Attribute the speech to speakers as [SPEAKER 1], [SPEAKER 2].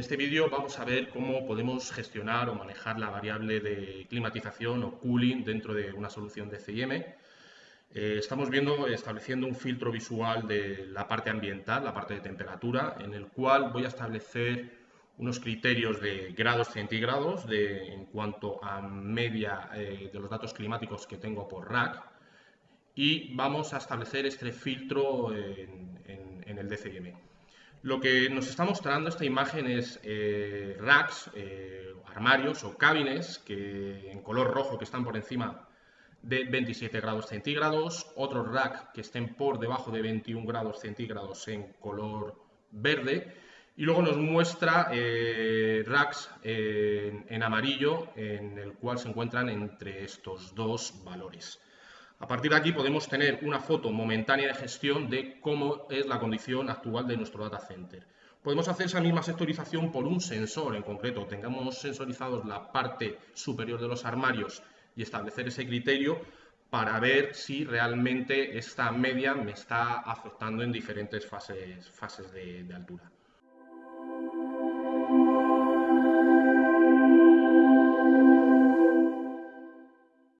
[SPEAKER 1] este vídeo vamos a ver cómo podemos gestionar o manejar la variable de climatización o cooling dentro de una solución de CIM. Eh, estamos viendo, estableciendo un filtro visual de la parte ambiental, la parte de temperatura, en el cual voy a establecer unos criterios de grados centígrados de, en cuanto a media eh, de los datos climáticos que tengo por rack y vamos a establecer este filtro en, en el DCM. Lo que nos está mostrando esta imagen es eh, racks, eh, armarios o cabines que, en color rojo que están por encima de 27 grados centígrados, otros racks que estén por debajo de 21 grados centígrados en color verde y luego nos muestra eh, racks en amarillo en el cual se encuentran entre estos dos valores. A partir de aquí podemos tener una foto momentánea de gestión de cómo es la condición actual de nuestro data center. Podemos hacer esa misma sectorización por un sensor en concreto. Tengamos sensorizados la parte superior de los armarios y establecer ese criterio para ver si realmente esta media me está afectando en diferentes fases, de altura.